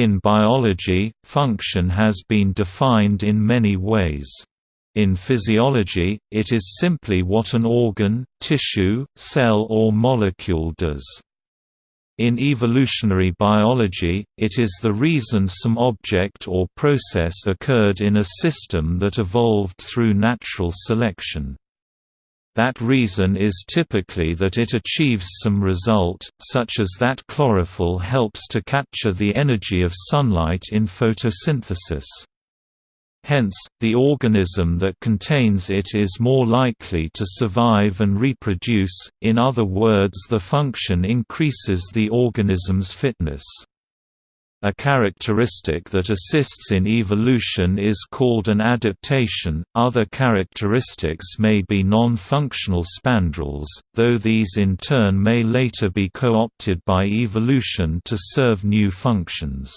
In biology, function has been defined in many ways. In physiology, it is simply what an organ, tissue, cell or molecule does. In evolutionary biology, it is the reason some object or process occurred in a system that evolved through natural selection. That reason is typically that it achieves some result, such as that chlorophyll helps to capture the energy of sunlight in photosynthesis. Hence, the organism that contains it is more likely to survive and reproduce, in other words the function increases the organism's fitness. A characteristic that assists in evolution is called an adaptation. Other characteristics may be non-functional spandrels, though these in turn may later be co-opted by evolution to serve new functions.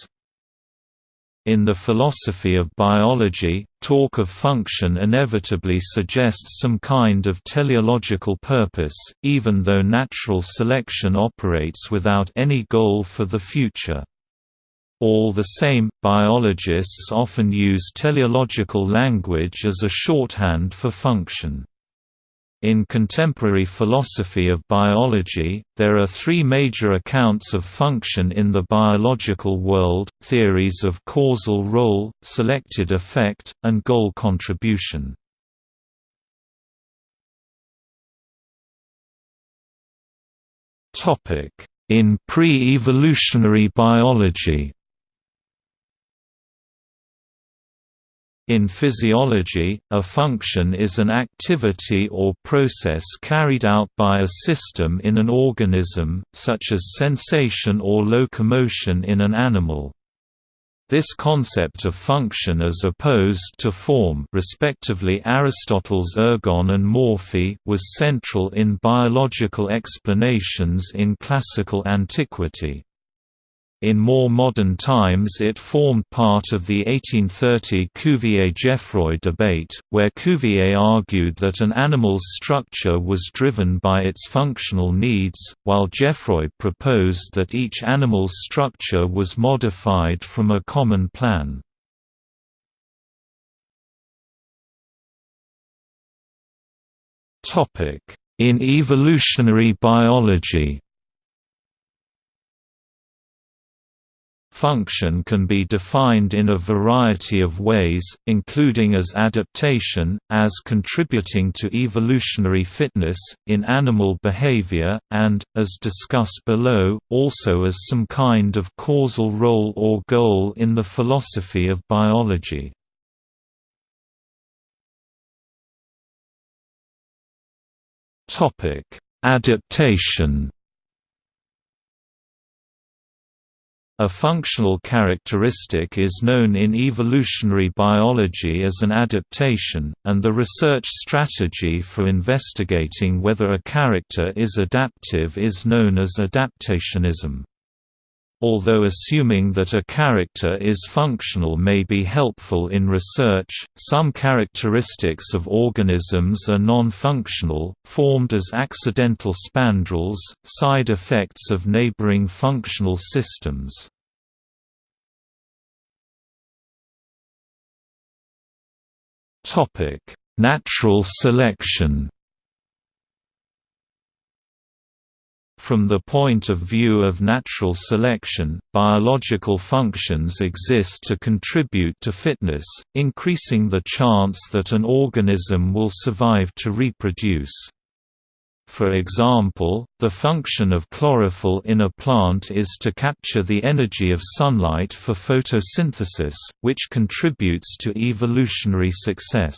In the philosophy of biology, talk of function inevitably suggests some kind of teleological purpose, even though natural selection operates without any goal for the future. All the same, biologists often use teleological language as a shorthand for function. In contemporary philosophy of biology, there are three major accounts of function in the biological world, theories of causal role, selected effect, and goal contribution. In pre-evolutionary biology In physiology, a function is an activity or process carried out by a system in an organism, such as sensation or locomotion in an animal. This concept of function as opposed to form respectively Aristotle's ergon and morphe was central in biological explanations in classical antiquity. In more modern times it formed part of the 1830 Cuvier–Geffroy debate, where Cuvier argued that an animal's structure was driven by its functional needs, while Geffroy proposed that each animal's structure was modified from a common plan. In evolutionary biology Function can be defined in a variety of ways, including as adaptation, as contributing to evolutionary fitness, in animal behavior, and, as discussed below, also as some kind of causal role or goal in the philosophy of biology. Adaptation A functional characteristic is known in evolutionary biology as an adaptation, and the research strategy for investigating whether a character is adaptive is known as adaptationism. Although assuming that a character is functional may be helpful in research, some characteristics of organisms are non-functional, formed as accidental spandrels, side effects of neighboring functional systems. Natural selection From the point of view of natural selection, biological functions exist to contribute to fitness, increasing the chance that an organism will survive to reproduce. For example, the function of chlorophyll in a plant is to capture the energy of sunlight for photosynthesis, which contributes to evolutionary success.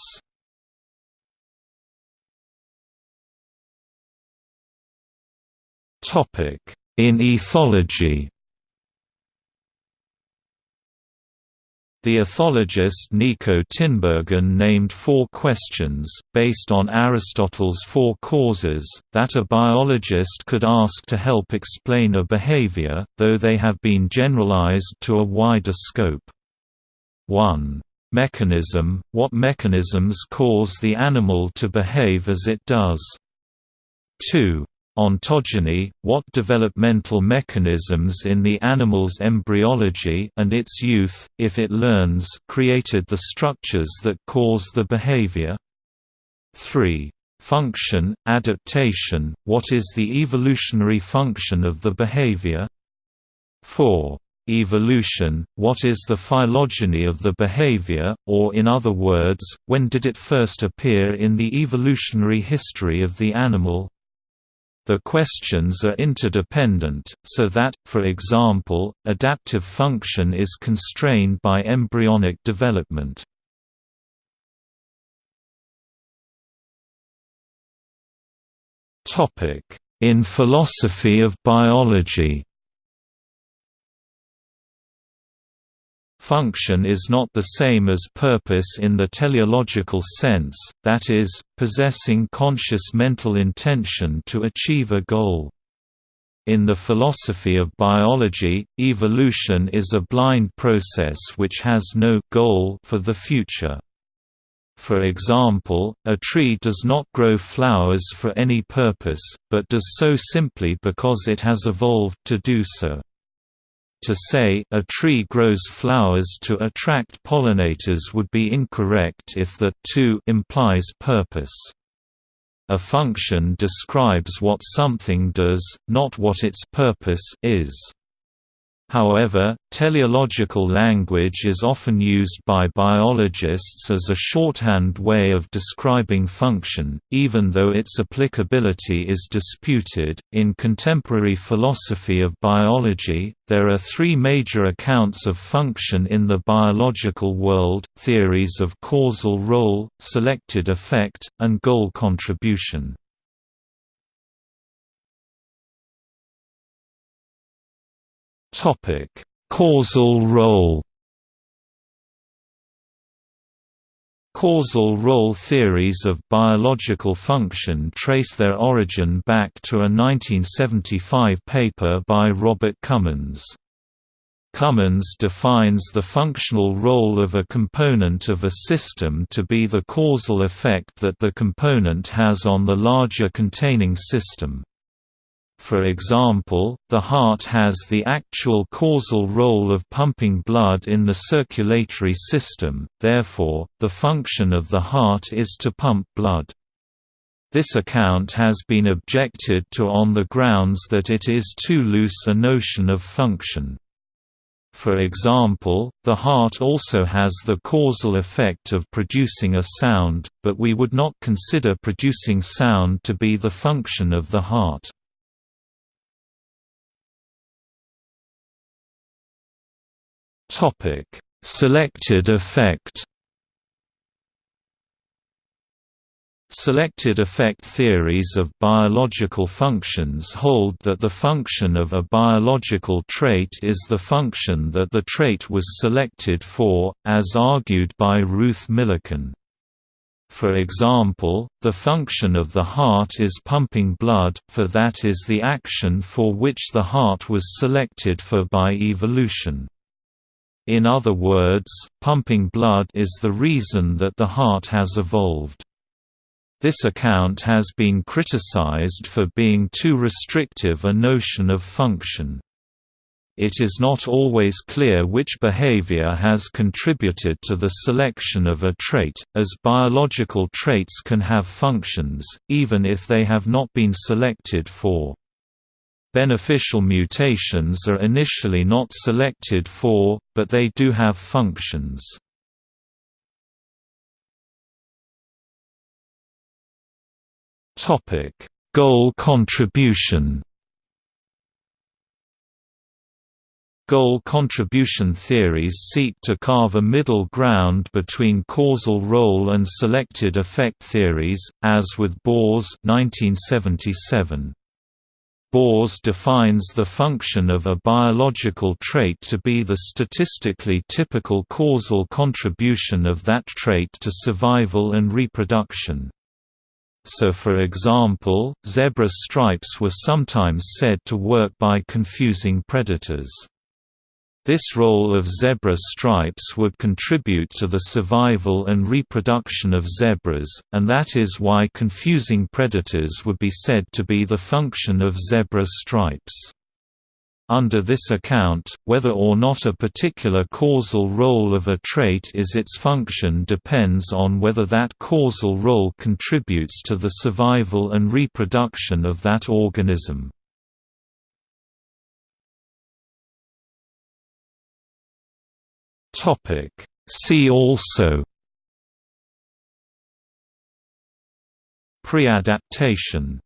In ethology The ethologist Nico Tinbergen named four questions, based on Aristotle's four causes, that a biologist could ask to help explain a behavior, though they have been generalized to a wider scope. 1. Mechanism – What mechanisms cause the animal to behave as it does? 2. Ontogeny, what developmental mechanisms in the animal's embryology and its youth, if it learns created the structures that cause the behavior. 3. Function, adaptation, what is the evolutionary function of the behavior? 4. Evolution, what is the phylogeny of the behavior, or in other words, when did it first appear in the evolutionary history of the animal? The questions are interdependent, so that, for example, adaptive function is constrained by embryonic development. In philosophy of biology Function is not the same as purpose in the teleological sense, that is, possessing conscious mental intention to achieve a goal. In the philosophy of biology, evolution is a blind process which has no goal for the future. For example, a tree does not grow flowers for any purpose, but does so simply because it has evolved to do so. To say a tree grows flowers to attract pollinators would be incorrect if the to implies purpose. A function describes what something does, not what its purpose is. However, teleological language is often used by biologists as a shorthand way of describing function, even though its applicability is disputed. In contemporary philosophy of biology, there are three major accounts of function in the biological world theories of causal role, selected effect, and goal contribution. Topic: Causal role. Causal role theories of biological function trace their origin back to a 1975 paper by Robert Cummins. Cummins defines the functional role of a component of a system to be the causal effect that the component has on the larger containing system. For example, the heart has the actual causal role of pumping blood in the circulatory system, therefore, the function of the heart is to pump blood. This account has been objected to on the grounds that it is too loose a notion of function. For example, the heart also has the causal effect of producing a sound, but we would not consider producing sound to be the function of the heart. Topic: Selected effect. Selected effect theories of biological functions hold that the function of a biological trait is the function that the trait was selected for, as argued by Ruth Millikan. For example, the function of the heart is pumping blood, for that is the action for which the heart was selected for by evolution. In other words, pumping blood is the reason that the heart has evolved. This account has been criticized for being too restrictive a notion of function. It is not always clear which behavior has contributed to the selection of a trait, as biological traits can have functions, even if they have not been selected for. Beneficial mutations are initially not selected for, but they do have functions. Goal contribution Goal contribution theories seek to carve a middle ground between causal role and selected effect theories, as with Boorse 1977. Boorse defines the function of a biological trait to be the statistically typical causal contribution of that trait to survival and reproduction. So for example, zebra stripes were sometimes said to work by confusing predators. This role of zebra stripes would contribute to the survival and reproduction of zebras, and that is why confusing predators would be said to be the function of zebra stripes. Under this account, whether or not a particular causal role of a trait is its function depends on whether that causal role contributes to the survival and reproduction of that organism. Topic. See also Preadaptation